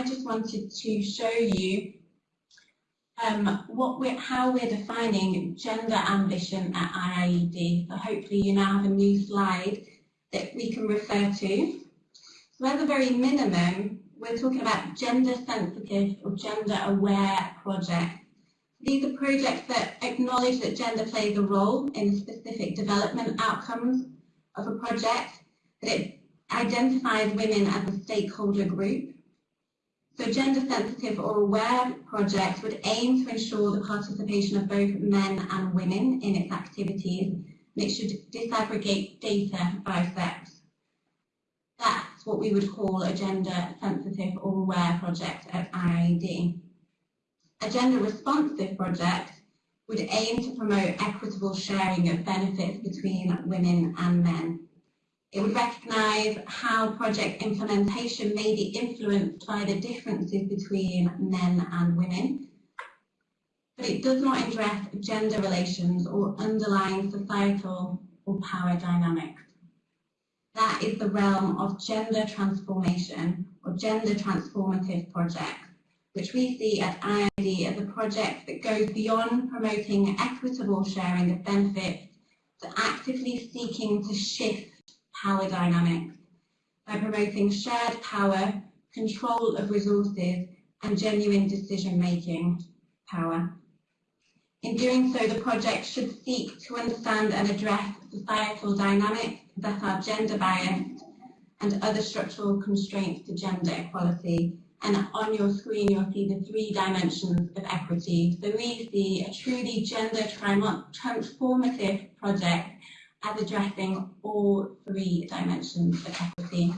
I just wanted to show you um, what we're, how we're defining gender ambition at IIED. So hopefully you now have a new slide that we can refer to. So at the very minimum, we're talking about gender sensitive or gender aware projects. These are projects that acknowledge that gender plays a role in specific development outcomes of a project, that it identifies women as a stakeholder group, so gender sensitive or aware projects would aim to ensure the participation of both men and women in its activities and it should disaggregate data by sex. That's what we would call a gender sensitive or aware project at IIED. A gender responsive project would aim to promote equitable sharing of benefits between women and men. It would recognise how project implementation may be influenced by the differences between men and women, but it does not address gender relations or underlying societal or power dynamics. That is the realm of gender transformation or gender transformative projects, which we see at IIED as a project that goes beyond promoting equitable sharing of benefits to actively seeking to shift power dynamics by promoting shared power, control of resources and genuine decision-making power. In doing so, the project should seek to understand and address societal dynamics that are gender biased and other structural constraints to gender equality. And on your screen, you'll see the three dimensions of equity. So we see a truly gender transformative project as addressing all three dimensions of equity.